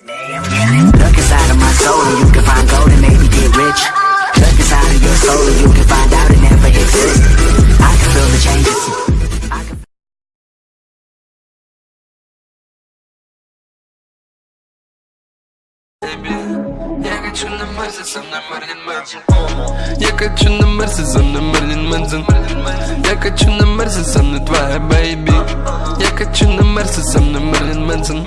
Look inside of my soul and you can find gold and maybe get rich. Look inside of your soul and you can find out it never exists. I can feel the changes. I can Я хочу на Марсе, со мной Мерлин Мэнсон Я хочу на Марсе, со мной Мерлин Мэнсон Я хочу на Марсе, со мной твоя бэйби Я хочу на Марсе, со мной Мерлин Мэнсон